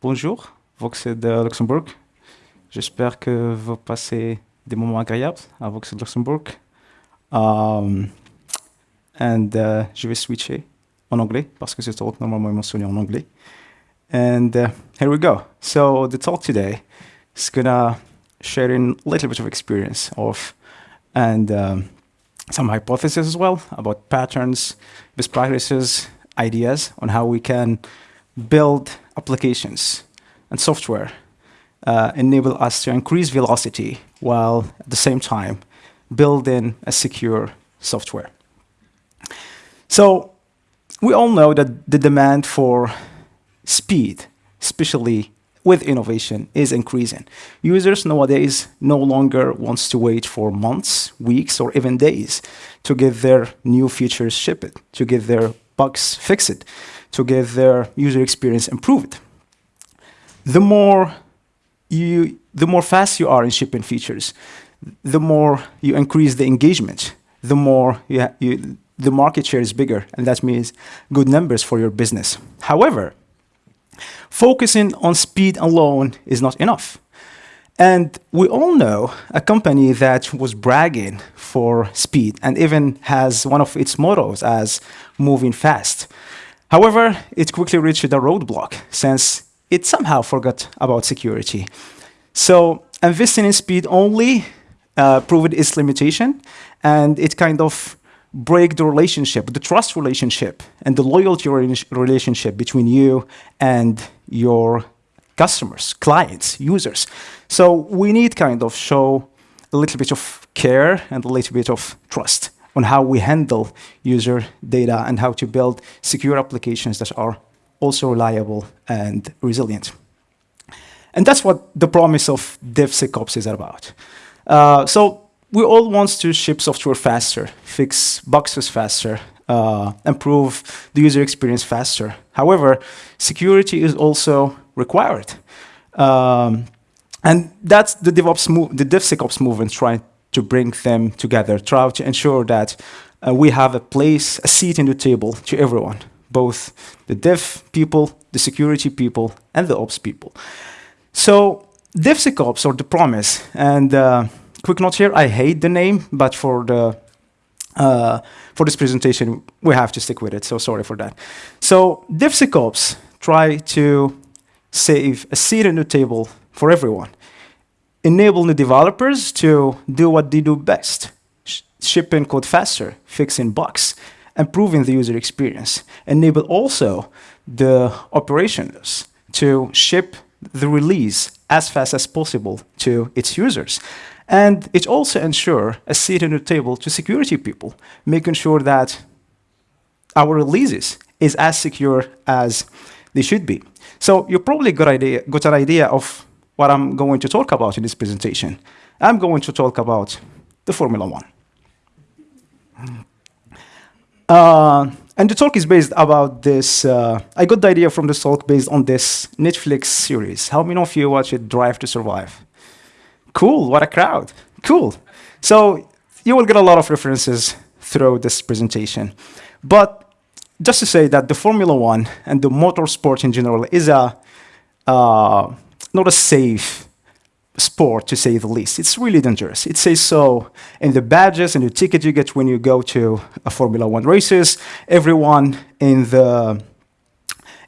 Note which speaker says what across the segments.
Speaker 1: Bonjour, Voxxed de Luxembourg. J'espère que vous passez des moments agréables à Voxxed Luxembourg. Um, and uh, je vais switcher en anglais parce que ce normalement mentionné en anglais. And uh, here we go. So the talk today is gonna share a little bit of experience of and um, some hypotheses as well about patterns, best practices, ideas on how we can build applications and software uh, enable us to increase velocity while at the same time building a secure software. So we all know that the demand for speed, especially with innovation, is increasing. Users nowadays no longer wants to wait for months, weeks, or even days to get their new features shipped, to get their bugs fixed, to get their user experience improved. The more you, the more fast you are in shipping features, the more you increase the engagement, the more you, you, the market share is bigger, and that means good numbers for your business. However, focusing on speed alone is not enough. And we all know a company that was bragging for speed and even has one of its mottos as moving fast. However, it quickly reached a roadblock since it somehow forgot about security. So investing in speed only uh, proved its limitation, and it kind of break the relationship, the trust relationship, and the loyalty relationship between you and your customers, clients, users. So we need kind of show a little bit of care and a little bit of trust on how we handle user data and how to build secure applications that are also reliable and resilient. And that's what the promise of DevSecOps is about. Uh, so we all want to ship software faster, fix bugs faster, uh, improve the user experience faster. However, security is also required. Um, and that's the DevOps move, the DevSecOps movement trying to bring them together, try to ensure that uh, we have a place, a seat in the table to everyone, both the dev people, the security people, and the ops people. So DevSecOps, or the promise, and uh, quick note here, I hate the name, but for the uh, for this presentation, we have to stick with it, so sorry for that. So DevSecOps try to save a seat in the table for everyone, enable the developers to do what they do best, sh shipping code faster, fixing bugs, improving the user experience, enable also the operations to ship the release as fast as possible to its users. And it also ensure a seat at the table to security people, making sure that our releases is as secure as they should be. So you probably got, idea, got an idea of what I'm going to talk about in this presentation. I'm going to talk about the Formula One. Uh, and the talk is based about this, uh, I got the idea from this talk based on this Netflix series. How many of you watch it, Drive to Survive? Cool, what a crowd. Cool. So you will get a lot of references throughout this presentation. But just to say that the Formula One and the motorsport in general is a uh, not a safe sport, to say the least. It's really dangerous. It says so in the badges and the ticket you get when you go to a Formula One races. Everyone in the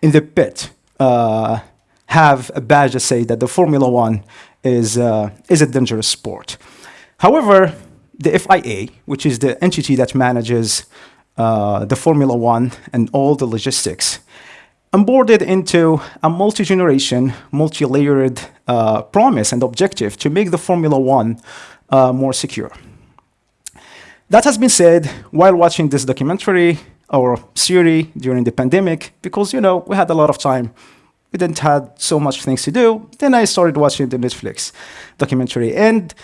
Speaker 1: in the pit uh, have a badge that say that the Formula One is uh, is a dangerous sport. However, the FIA, which is the entity that manages uh, the Formula One and all the logistics, onboarded into a multi-generation, multi-layered uh, promise and objective to make the Formula One uh, more secure. That has been said while watching this documentary or series during the pandemic, because, you know, we had a lot of time. We didn't have so much things to do. Then I started watching the Netflix documentary. And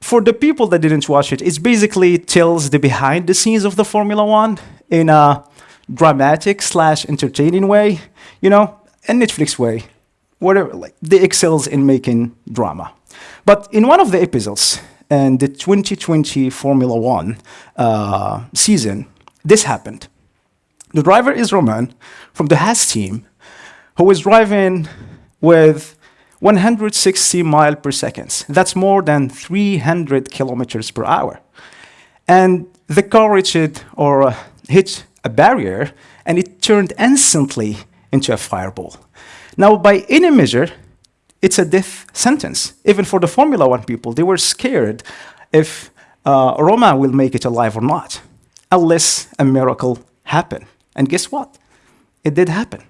Speaker 1: for the people that didn't watch it, it basically tells the behind the scenes of the Formula One in a dramatic slash entertaining way, you know, a Netflix way, whatever, like they excels in making drama. But in one of the episodes, in the 2020 Formula One uh, season, this happened. The driver is Romain from the Haas team, who was driving with 160 miles per second. That's more than 300 kilometers per hour. And the car reached or uh, hit a barrier and it turned instantly into a fireball. Now, by any measure, it's a death sentence. Even for the Formula One people, they were scared if uh, Romain will make it alive or not, unless a miracle happened. And guess what? It did happen.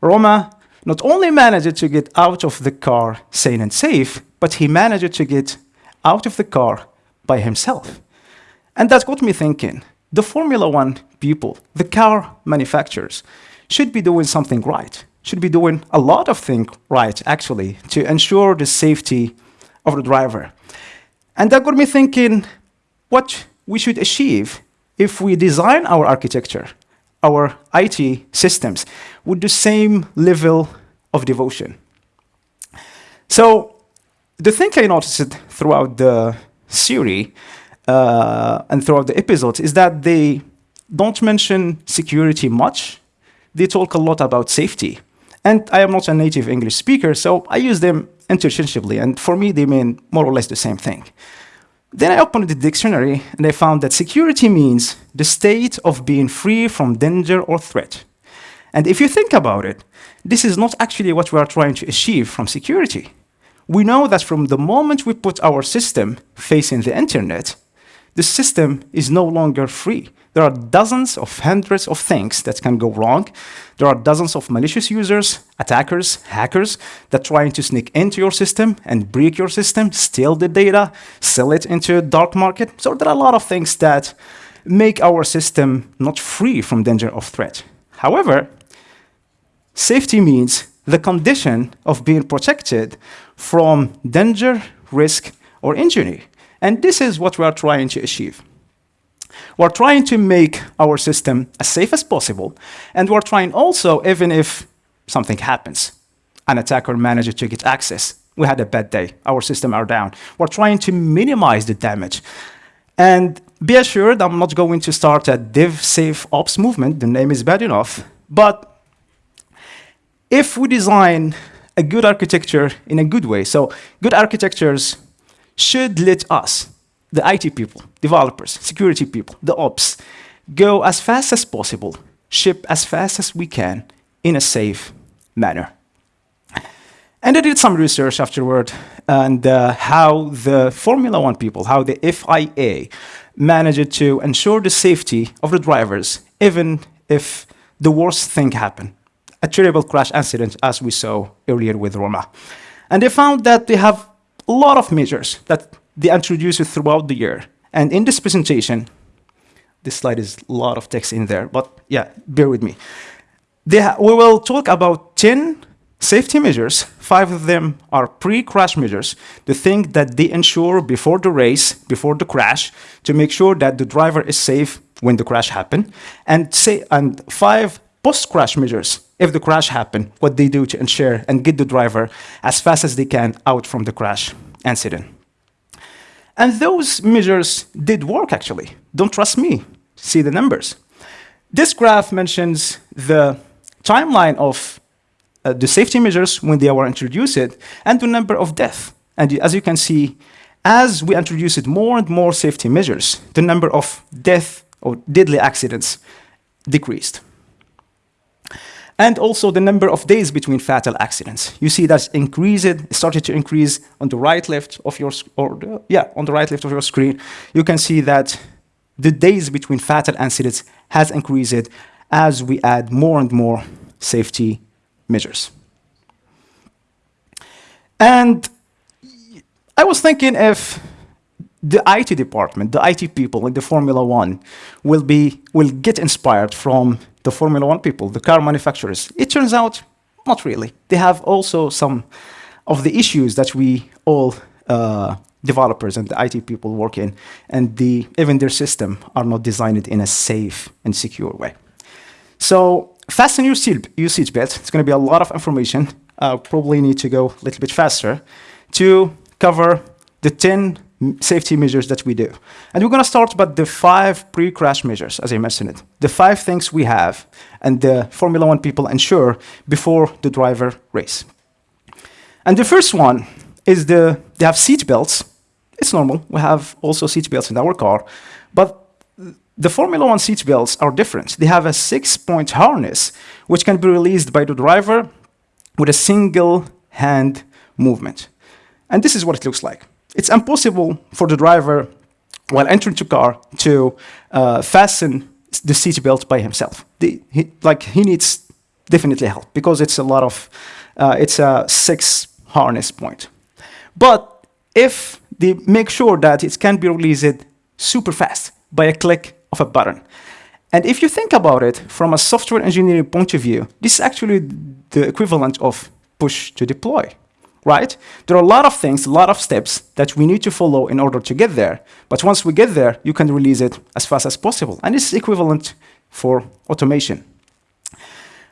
Speaker 1: Romain not only managed to get out of the car sane and safe, but he managed to get out of the car by himself. And that got me thinking, the Formula One people, the car manufacturers, should be doing something right, should be doing a lot of things right, actually, to ensure the safety of the driver. And that got me thinking what we should achieve if we design our architecture, our IT systems, with the same level of devotion. So the thing I noticed throughout the series uh, and throughout the episodes is that they don't mention security much. They talk a lot about safety. And I am not a native English speaker, so I use them interchangeably. And for me, they mean more or less the same thing. Then I opened the dictionary and I found that security means the state of being free from danger or threat. And if you think about it, this is not actually what we are trying to achieve from security. We know that from the moment we put our system facing the internet, the system is no longer free. There are dozens of hundreds of things that can go wrong. There are dozens of malicious users, attackers, hackers that trying to sneak into your system and break your system, steal the data, sell it into a dark market. So there are a lot of things that make our system not free from danger of threat. However, safety means the condition of being protected from danger, risk, or injury. And this is what we are trying to achieve. We're trying to make our system as safe as possible, and we're trying also, even if something happens, an attacker manages to get access, we had a bad day, our system are down. We're trying to minimize the damage. And be assured, I'm not going to start a DevSafeOps movement, the name is bad enough, but if we design a good architecture in a good way, so good architectures should let us, the IT people, developers, security people, the ops, go as fast as possible, ship as fast as we can in a safe manner. And I did some research afterward and uh, how the Formula One people, how the FIA managed to ensure the safety of the drivers, even if the worst thing happened, a terrible crash incident as we saw earlier with Romain. And they found that they have a lot of measures that they introduce it throughout the year. And in this presentation, this slide is a lot of text in there, but yeah, bear with me. we will talk about 10 safety measures. Five of them are pre-crash measures, the thing that they ensure before the race, before the crash, to make sure that the driver is safe when the crash happened. And, say, and five post-crash measures, if the crash happened, what they do to ensure and get the driver as fast as they can out from the crash incident. And those measures did work, actually. Don't trust me. See the numbers. This graph mentions the timeline of uh, the safety measures when they were introduced and the number of deaths. And as you can see, as we introduced more and more safety measures, the number of death or deadly accidents decreased and also the number of days between fatal accidents. You see that's increased, it started to increase on the right left of your, or the, yeah, on the right left of your screen. You can see that the days between fatal accidents has increased as we add more and more safety measures. And I was thinking if the IT department, the IT people in the Formula One will be will get inspired from the Formula One people, the car manufacturers. It turns out, not really. They have also some of the issues that we all uh, developers and the IT people work in, and the, even their system are not designed in a safe and secure way. So fasten your, seat, your seatbelt. It's going to be a lot of information. Uh, probably need to go a little bit faster to cover the 10 safety measures that we do. And we're going to start with the five pre-crash measures, as I mentioned it. The five things we have and the Formula One people ensure before the driver race. And the first one is the, they have seat belts. It's normal. We have also seat belts in our car. But the Formula One seat belts are different. They have a six-point harness, which can be released by the driver with a single hand movement. And this is what it looks like. It's impossible for the driver, while entering the car, to uh, fasten the seatbelt by himself. The, he, like he needs definitely help because it's a lot of, uh, it's a six harness point. But if they make sure that it can be released super fast by a click of a button. And if you think about it from a software engineering point of view, this is actually the equivalent of push to deploy, right? There are a lot of things, a lot of steps that we need to follow in order to get there. But once we get there, you can release it as fast as possible. And this is equivalent for automation.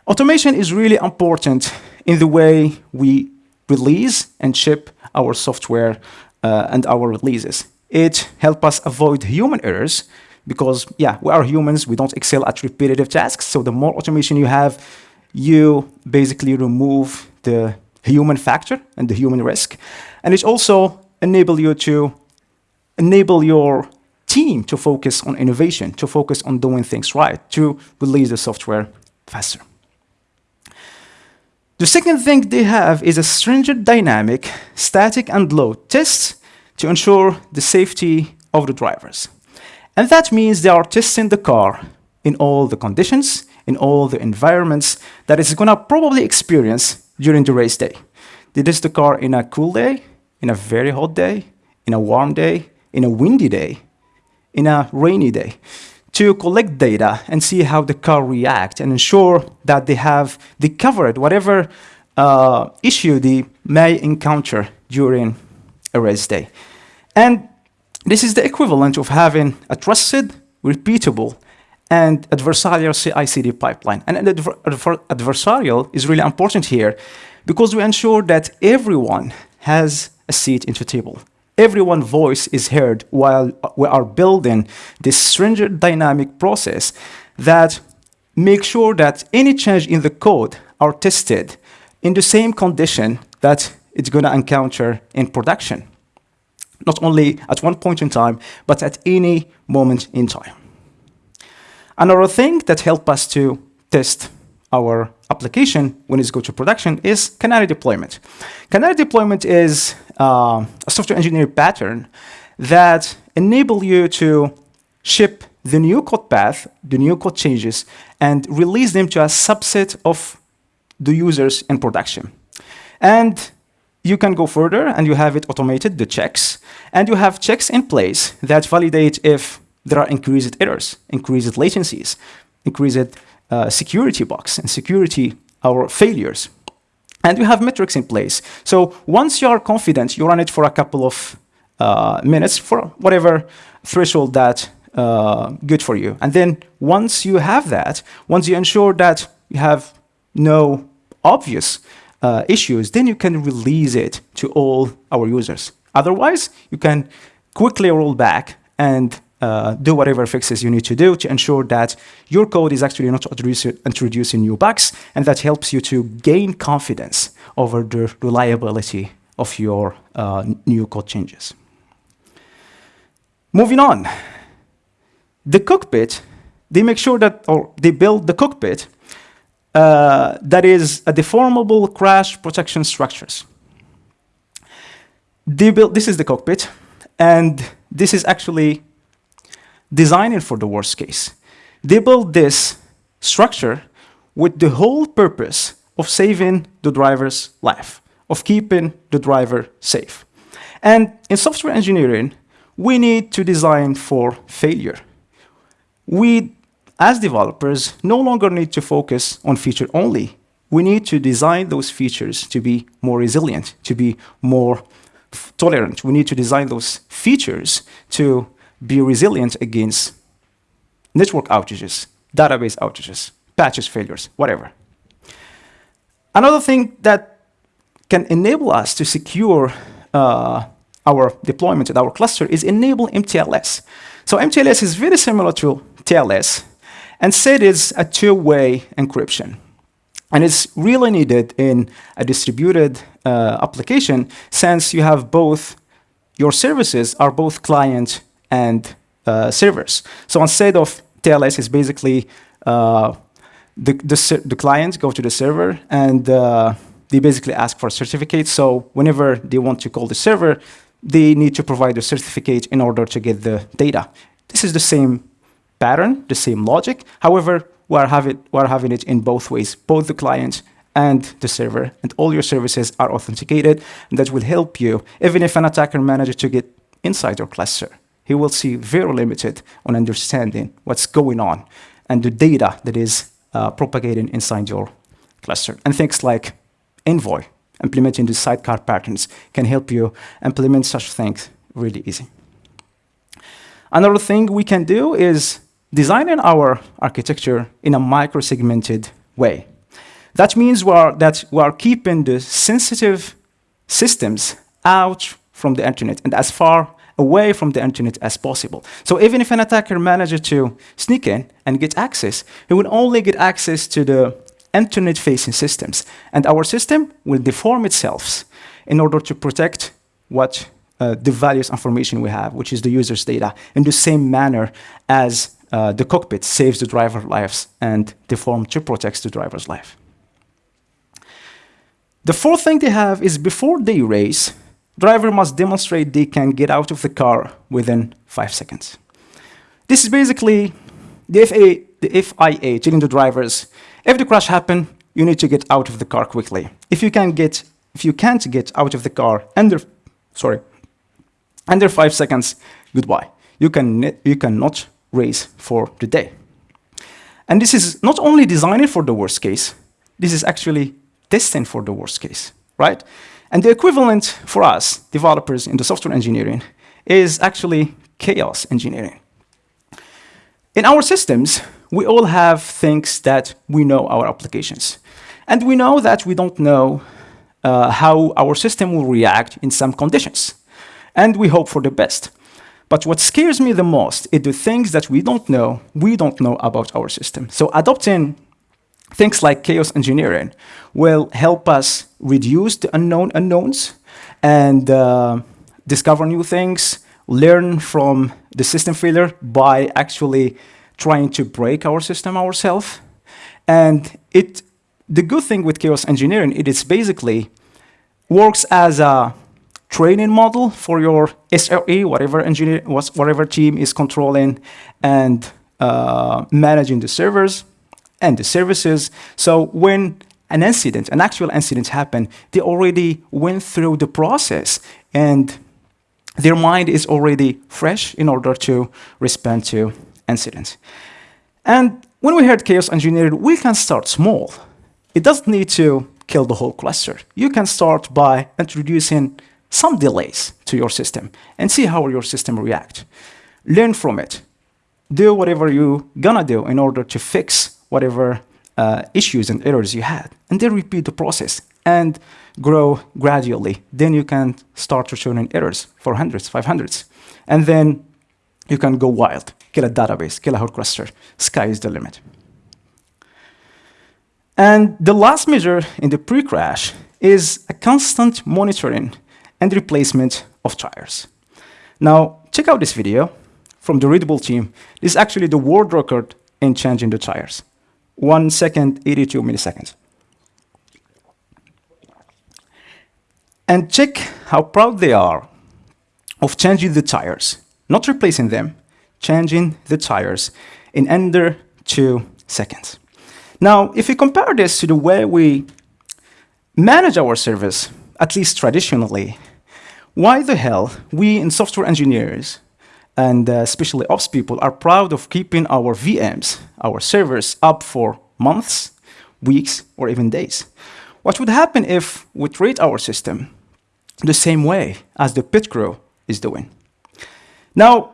Speaker 1: Automation is really important in the way we release and ship our software uh, and our releases. It helps us avoid human errors because, yeah, we are humans. We don't excel at repetitive tasks. So the more automation you have, you basically remove the human factor and the human risk. And it also enable you to enable your team to focus on innovation, to focus on doing things right, to release the software faster. The second thing they have is a stringent dynamic, static and load tests to ensure the safety of the drivers. And that means they are testing the car in all the conditions, in all the environments that it's going to probably experience during the race day. Did this the car in a cool day, in a very hot day, in a warm day, in a windy day, in a rainy day to collect data and see how the car reacts and ensure that they have they covered whatever uh, issue they may encounter during a race day. And this is the equivalent of having a trusted, repeatable, and adversarial CI/CD pipeline. And adver adver adversarial is really important here because we ensure that everyone has a seat in the table everyone's voice is heard while we are building this stringent dynamic process that makes sure that any change in the code are tested in the same condition that it's going to encounter in production. Not only at one point in time, but at any moment in time. Another thing that helps us to test our application when it's go to production is canary deployment. Canary deployment is uh, a software engineering pattern that enable you to ship the new code path, the new code changes, and release them to a subset of the users in production. And you can go further and you have it automated, the checks, and you have checks in place that validate if there are increased errors, increased latencies, increased uh, security bugs and security or failures. And we have metrics in place. So once you are confident, you run it for a couple of uh, minutes for whatever threshold that uh, good for you. And then once you have that, once you ensure that you have no obvious uh, issues, then you can release it to all our users. Otherwise, you can quickly roll back and uh, do whatever fixes you need to do to ensure that your code is actually not introducing new bugs, and that helps you to gain confidence over the reliability of your uh, new code changes. Moving on, the cockpit, they make sure that, or they build the cockpit uh, that is a deformable crash protection structures. They build, this is the cockpit, and this is actually designing for the worst case. They built this structure with the whole purpose of saving the driver's life, of keeping the driver safe. And in software engineering, we need to design for failure. We, as developers, no longer need to focus on feature only. We need to design those features to be more resilient, to be more tolerant. We need to design those features to be resilient against network outages, database outages, patches failures, whatever. Another thing that can enable us to secure uh, our deployment in our cluster is enable MTLS. So MTLS is very similar to TLS, and said it's a two-way encryption. And it's really needed in a distributed uh, application since you have both, your services are both client and uh, servers. So instead of TLS is basically uh, the, the, the clients go to the server and uh, they basically ask for a certificate. So whenever they want to call the server, they need to provide a certificate in order to get the data. This is the same pattern, the same logic. However, we're having, we're having it in both ways, both the client and the server, and all your services are authenticated, and that will help you, even if an attacker manages to get inside your cluster. He will see very limited on understanding what's going on and the data that is uh, propagating inside your cluster. And things like Envoy, implementing the sidecar patterns, can help you implement such things really easy. Another thing we can do is designing our architecture in a micro-segmented way. That means we are, that we are keeping the sensitive systems out from the internet and as far away from the internet as possible. So even if an attacker manages to sneak in and get access, he will only get access to the internet-facing systems. And our system will deform itself in order to protect what uh, the values information we have, which is the user's data, in the same manner as uh, the cockpit saves the driver's lives and deform to protect the driver's life. The fourth thing they have is before they race, driver must demonstrate they can get out of the car within five seconds. This is basically the, FA, the FIA telling the drivers, if the crash happens, you need to get out of the car quickly. If you, can get, if you can't get out of the car under, sorry, under five seconds, goodbye. You, can, you cannot race for the day. And this is not only designed for the worst case, this is actually destined for the worst case, right? And the equivalent for us, developers in the software engineering, is actually chaos engineering. In our systems, we all have things that we know our applications. And we know that we don't know uh, how our system will react in some conditions. And we hope for the best. But what scares me the most is the things that we don't know, we don't know about our system. So adopting things like chaos engineering will help us reduce the unknown unknowns and uh, discover new things, learn from the system failure by actually trying to break our system ourselves. And it, the good thing with chaos engineering, it is basically works as a training model for your SRE, whatever engineer, whatever team is controlling and uh, managing the servers and the services. So when an incident, an actual incident happened, they already went through the process and their mind is already fresh in order to respond to incidents. And when we heard chaos engineering, we can start small. It doesn't need to kill the whole cluster. You can start by introducing some delays to your system and see how your system reacts. Learn from it. Do whatever you're gonna do in order to fix whatever uh, issues and errors you had, and then repeat the process and grow gradually. Then you can start returning errors for hundreds, five hundreds, and then you can go wild, kill a database, kill a whole cluster. Sky is the limit. And the last measure in the pre-crash is a constant monitoring and replacement of tires. Now, check out this video from the Red Bull team. This is actually the world record in changing the tires. 1 second, 82 milliseconds. And check how proud they are of changing the tires, not replacing them, changing the tires in under two seconds. Now, if we compare this to the way we manage our service, at least traditionally, why the hell we in software engineers and uh, especially ops people are proud of keeping our VMs, our servers, up for months, weeks, or even days. What would happen if we treat our system the same way as the pit crew is doing? Now,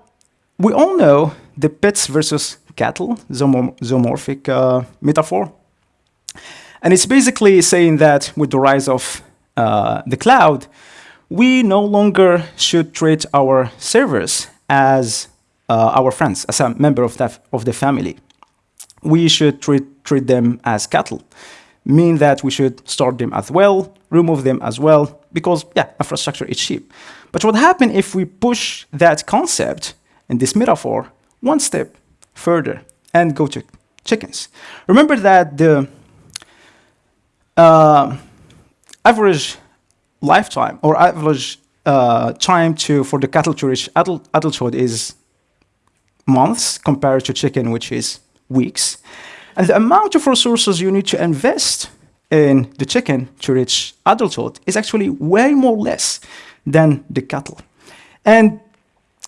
Speaker 1: we all know the pets versus cattle zoomorphic uh, metaphor. And it's basically saying that with the rise of uh, the cloud, we no longer should treat our servers as uh, our friends, as a member of, that, of the family. We should treat, treat them as cattle. mean that we should start them as well, remove them as well, because yeah, infrastructure is cheap. But what happens if we push that concept and this metaphor one step further and go to chickens? Remember that the uh, average lifetime or average uh, time to for the cattle to reach adult, adulthood is months compared to chicken, which is weeks. And the amount of resources you need to invest in the chicken to reach adulthood is actually way more less than the cattle. And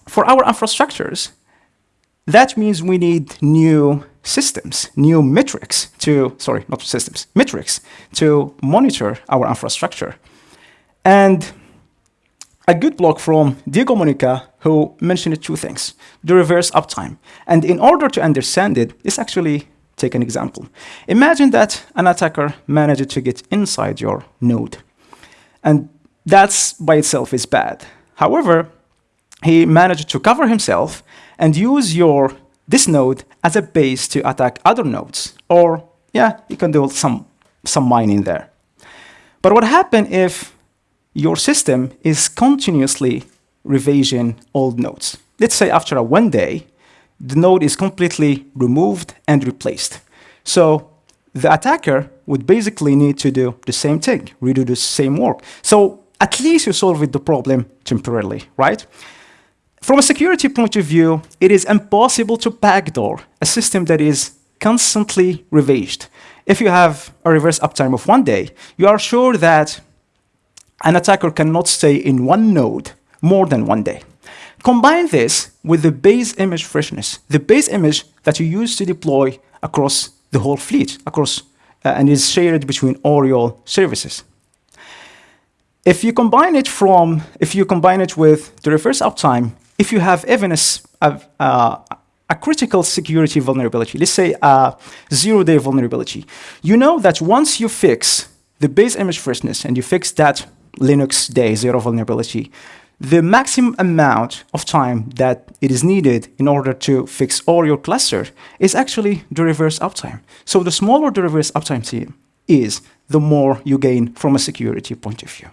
Speaker 1: for our infrastructures, that means we need new systems, new metrics to, sorry, not systems, metrics to monitor our infrastructure. And a good blog from Diogo Mónica who mentioned two things, the reverse uptime. And in order to understand it, let's actually take an example. Imagine that an attacker managed to get inside your node. And that's by itself is bad. However, he managed to cover himself and use your this node as a base to attack other nodes. Or, yeah, you can do some, some mining there. But what happens if your system is continuously revision old nodes? Let's say after a one day, the node is completely removed and replaced. So the attacker would basically need to do the same thing, redo the same work. So at least you solve the problem temporarily, right? From a security point of view, it is impossible to backdoor a system that is constantly revised. If you have a reverse uptime of one day, you are sure that an attacker cannot stay in one node more than one day. Combine this with the base image freshness, the base image that you use to deploy across the whole fleet, across uh, and is shared between all your services. If you combine it from, if you combine it with the reverse uptime, if you have even a, a, a critical security vulnerability, let's say a zero-day vulnerability, you know that once you fix the base image freshness and you fix that Linux day zero vulnerability, the maximum amount of time that it is needed in order to fix all your cluster is actually the reverse uptime. So the smaller the reverse uptime team is, the more you gain from a security point of view.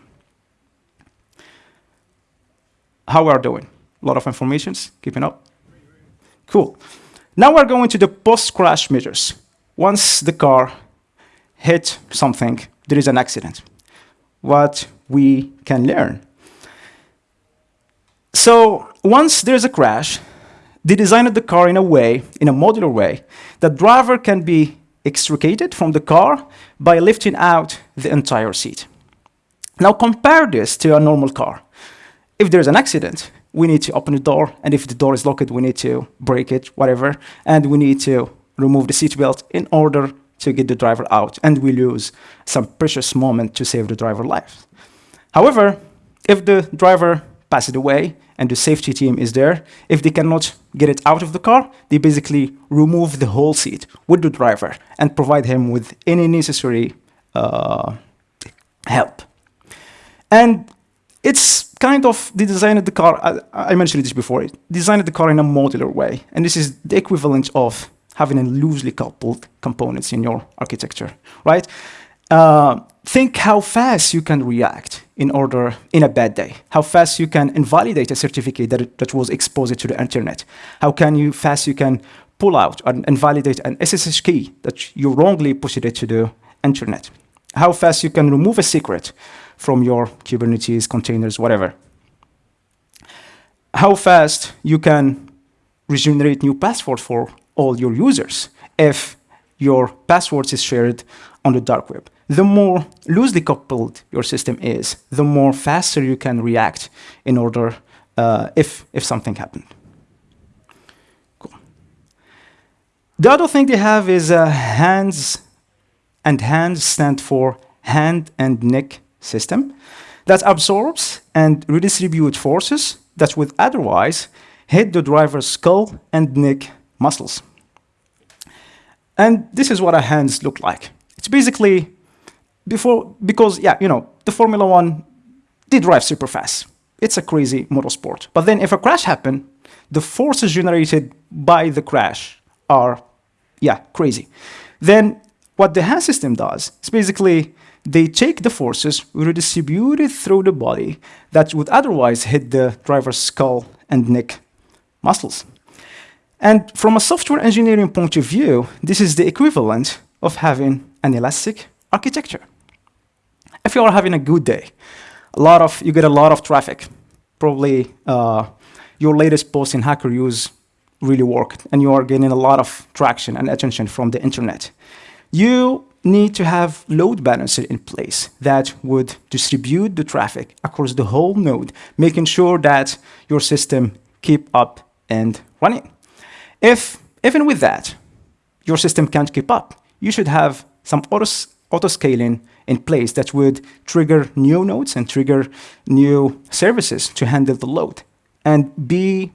Speaker 1: How we are doing? A lot of informations, keeping up? Cool. Now we're going to the post-crash measures. Once the car hit something, there is an accident. What we can learn. So once there's a crash, they designed the car in a way, in a modular way, that driver can be extricated from the car by lifting out the entire seat. Now compare this to a normal car. If there's an accident, we need to open the door, and if the door is locked, we need to break it, whatever, and we need to remove the seatbelt in order to get the driver out, and we lose some precious moment to save the driver life. However, if the driver passes away and the safety team is there, if they cannot get it out of the car, they basically remove the whole seat with the driver and provide him with any necessary uh, help. And it's kind of, they designed the car, I, I mentioned this before, designed the car in a modular way. And this is the equivalent of having a loosely coupled components in your architecture, right? Uh, think how fast you can react in order in a bad day, how fast you can invalidate a certificate that, that was exposed to the internet, how can you fast you can pull out and invalidate an SSH key that you wrongly pushed it to the internet, how fast you can remove a secret from your Kubernetes containers, whatever, how fast you can regenerate new password for all your users if your passwords is shared on the dark web. The more loosely coupled your system is, the more faster you can react in order uh, if, if something happened. Cool. The other thing they have is uh, HANS, and HANS stand for hand and neck system that absorbs and redistributes forces that would otherwise hit the driver's skull and neck muscles. And this is what our HANS look like. It's basically before, because, yeah, you know, the Formula One, they drive super fast. It's a crazy motorsport. But then if a crash happened, the forces generated by the crash are, yeah, crazy. Then what the hand system does is basically they take the forces, redistribute it through the body that would otherwise hit the driver's skull and neck muscles. And from a software engineering point of view, this is the equivalent of having an elastic architecture. If you are having a good day, a lot of, you get a lot of traffic, probably uh, your latest post in Hacker News really worked, and you are getting a lot of traction and attention from the internet. You need to have load balancer in place that would distribute the traffic across the whole node, making sure that your system keep up and running. If, even with that, your system can't keep up, you should have some auto, scaling in place that would trigger new nodes and trigger new services to handle the load. And be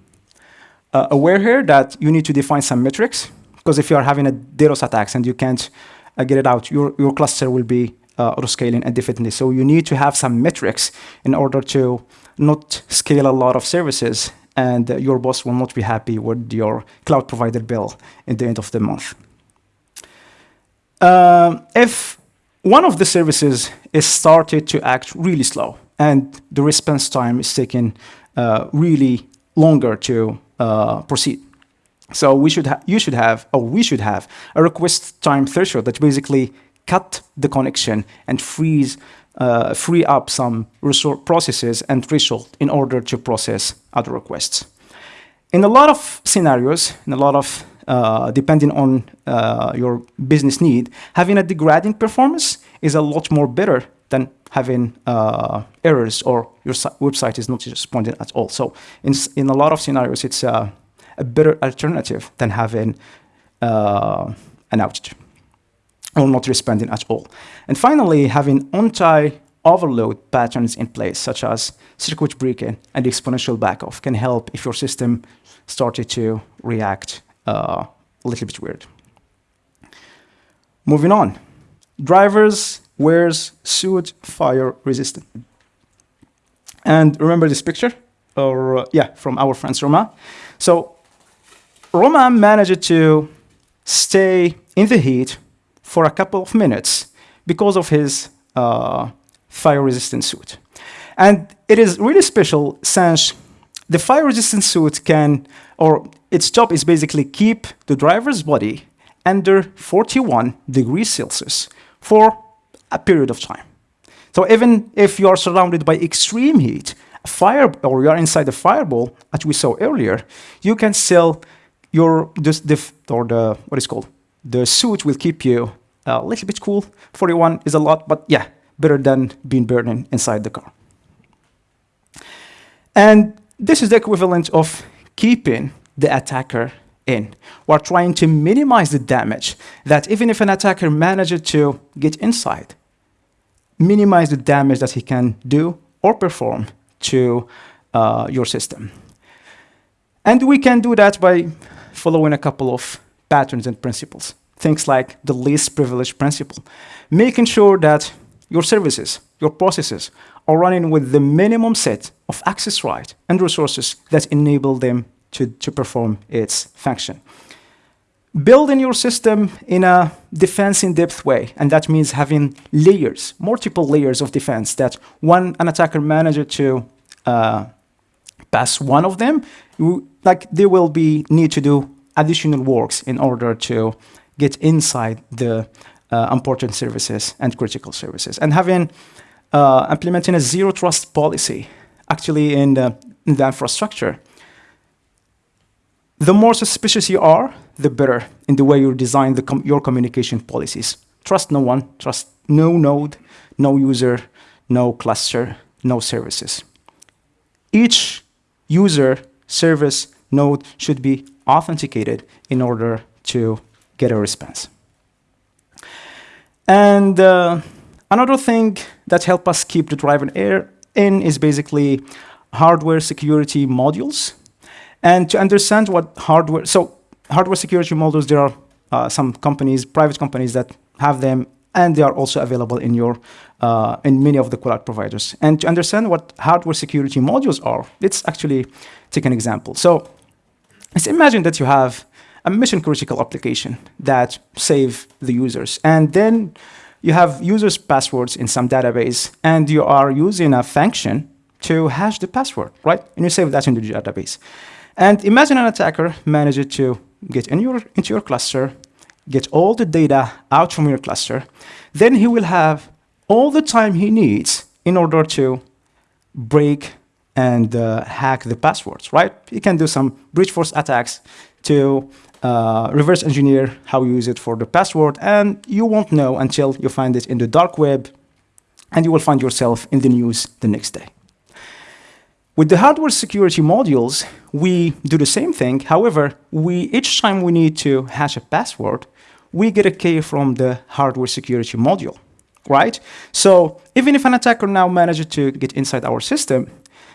Speaker 1: uh, aware here that you need to define some metrics, because if you are having a DDoS attacks and you can't uh, get it out, your, your cluster will be uh, auto-scaling indefinitely. So you need to have some metrics in order to not scale a lot of services and uh, your boss will not be happy with your cloud provider bill at the end of the month. Um, if one of the services is started to act really slow and the response time is taking uh, really longer to uh, proceed. So we should you should have, or we should have, a request time threshold that basically cut the connection and freeze, uh, free up some resource processes and threshold in order to process other requests. In a lot of scenarios, in a lot of depending on uh, your business need, having a degrading performance is a lot more better than having uh, errors or your website is not responding at all. So in, in a lot of scenarios, it's uh, a better alternative than having uh, an outage or not responding at all. And finally, having anti-overload patterns in place, such as circuit breaking and exponential backoff can help if your system started to react uh, a little bit weird. Moving on. Drivers wears suit fire resistant. And remember this picture? Or uh, yeah, from our friends Romain. So Romain managed to stay in the heat for a couple of minutes because of his uh, fire-resistant suit. And it is really special since the fire-resistant suit can, or its job is basically keep the driver's body under 41 degrees Celsius for a period of time. So even if you are surrounded by extreme heat, fire, or you are inside the fireball, as we saw earlier, you can still, your, this, the, or the, what is called, the suit will keep you uh, a little bit cool. 41 is a lot, but yeah, better than being burning inside the car. And this is the equivalent of keeping the attacker in. We're trying to minimize the damage that even if an attacker manages to get inside, minimize the damage that he can do or perform to uh, your system. And we can do that by following a couple of patterns and principles. Things like the least privilege principle, making sure that your services, your processes are running with the minimum set of access rights and resources that enable them to, to perform its function. Building your system in a defense in depth way, and that means having layers, multiple layers of defense that one an attacker manager to uh, pass one of them, like they will be need to do additional works in order to get inside the important services and critical services. And having uh, implementing a zero trust policy actually in the, in the infrastructure the more suspicious you are, the better in the way you design com your communication policies. Trust no one, trust no node, no user, no cluster, no services. Each user, service, node should be authenticated in order to get a response. And uh, another thing that help us keep the driver air in is basically hardware security modules and to understand what hardware, so hardware security modules, there are uh, some companies, private companies that have them, and they are also available in your, uh, in many of the cloud providers. And to understand what hardware security modules are, let's actually take an example. So let's imagine that you have a mission critical application that save the users. And then you have users' passwords in some database, and you are using a function to hash the password, right? And you save that in the database. And imagine an attacker managed to get in your, into your cluster, get all the data out from your cluster, then he will have all the time he needs in order to break and uh, hack the passwords, right? He can do some brute force attacks to uh, reverse engineer how you use it for the password, and you won't know until you find it in the dark web, and you will find yourself in the news the next day. With the hardware security modules, we do the same thing. However, we each time we need to hash a password, we get a key from the hardware security module, right? So even if an attacker now manages to get inside our system,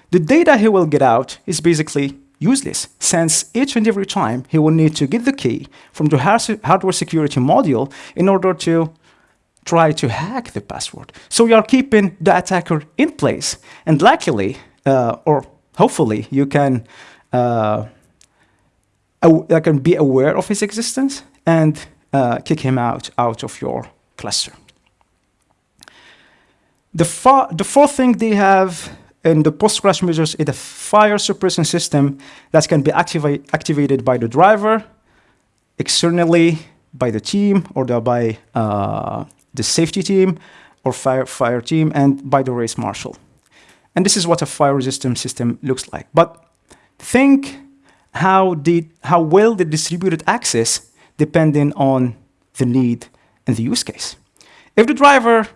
Speaker 1: the data he will get out is basically useless, since each and every time he will need to get the key from the hardware security module in order to try to hack the password. So we are keeping the attacker in place. And luckily, uh, or hopefully you can uh, can be aware of his existence and uh, kick him out out of your cluster. The, the fourth thing they have in the post-crash measures is a fire suppression system that can be activa activated by the driver, externally by the team or by uh, the safety team or fire, fire team and by the race marshal. And this is what a fire resistant system looks like. But think how, the, how well the distributed access depending on the need and the use case. If the driver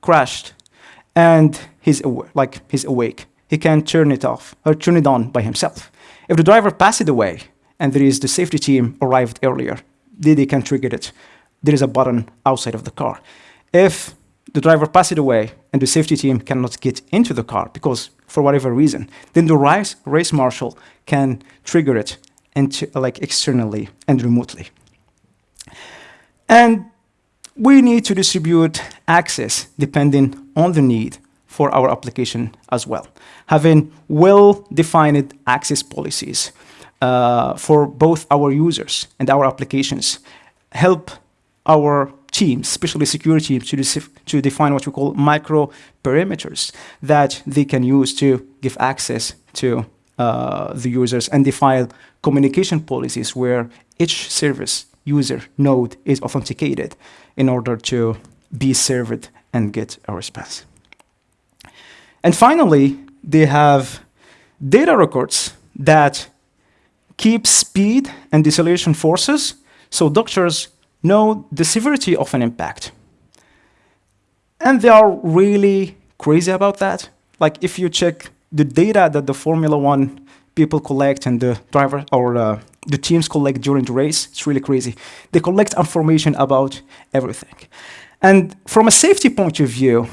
Speaker 1: crashed and he's like he's awake, he can turn it off or turn it on by himself. If the driver passed away and there is the safety team arrived earlier, they can trigger it. There is a button outside of the car. If the driver passes away and the safety team cannot get into the car because for whatever reason, then the race, race marshal can trigger it into, like externally and remotely. And we need to distribute access depending on the need for our application as well. Having well-defined access policies uh, for both our users and our applications help our teams, especially security teams, to, to define what we call micro perimeters that they can use to give access to uh, the users and define communication policies where each service user node is authenticated in order to be served and get a response. And finally, they have data records that keep speed and deceleration forces so doctors know the severity of an impact. And they are really crazy about that. Like if you check the data that the Formula One people collect and the driver or uh, the teams collect during the race, it's really crazy. They collect information about everything. And from a safety point of view,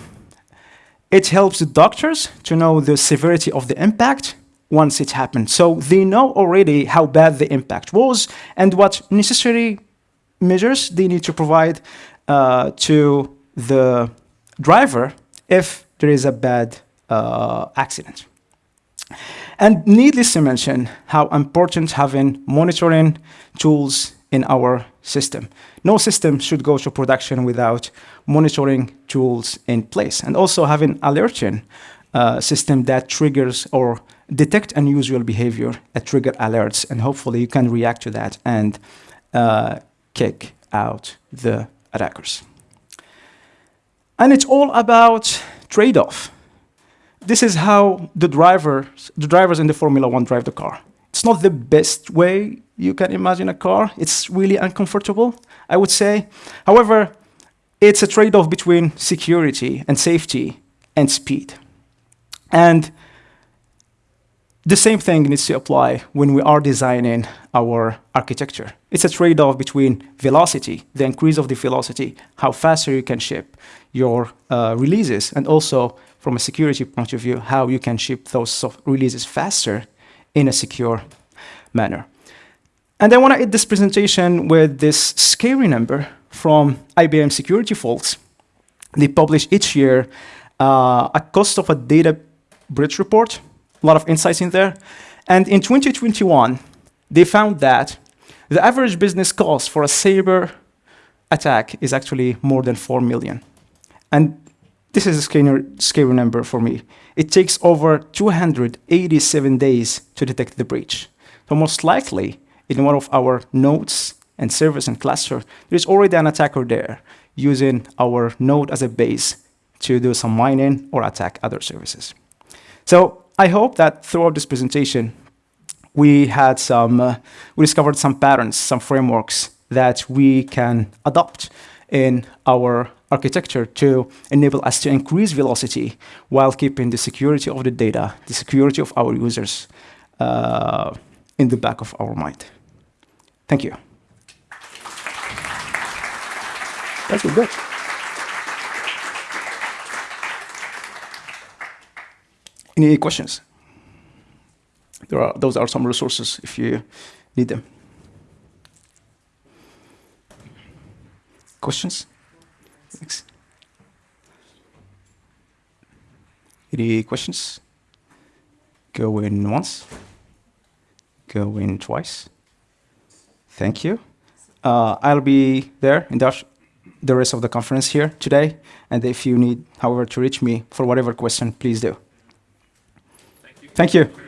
Speaker 1: it helps the doctors to know the severity of the impact once it happened. So they know already how bad the impact was and what necessary measures they need to provide uh, to the driver if there is a bad uh, accident. And needless to mention how important having monitoring tools in our system. No system should go to production without monitoring tools in place. And also having an alerting uh, system that triggers or detect unusual behavior that trigger alerts. And hopefully you can react to that and uh, kick out the attackers. And it's all about trade-off. This is how the drivers, the drivers in the Formula One drive the car. It's not the best way you can imagine a car. It's really uncomfortable, I would say. However, it's a trade-off between security and safety and speed. And the same thing needs to apply when we are designing our architecture. It's a trade-off between velocity, the increase of the velocity, how faster you can ship your uh, releases, and also from a security point of view, how you can ship those releases faster in a secure manner. And I want to end this presentation with this scary number from IBM security folks. They publish each year uh, a cost of a data breach report a lot of insights in there. And in 2021, they found that The average business cost for a cyber attack is actually more than 4 million. And this is a scary, scary number for me. It takes over 287 days to detect the breach. So most likely, in one of our nodes and servers and cluster, there's already an attacker there using our node as a base to do some mining or attack other services. So I hope that throughout this presentation, we had some, uh, we discovered some patterns, some frameworks that we can adopt in our architecture to enable us to increase velocity while keeping the security of the data, the security of our users uh, in the back of our mind. Thank you. That's good. Any questions? There are, those are some resources if you need them. Questions? Thanks. Any questions? Go in once. Go in twice. Thank you. Uh, I'll be there in Dutch the rest of the conference here today. And if you need, however, to reach me for whatever question, please do. Thank you. Thank you.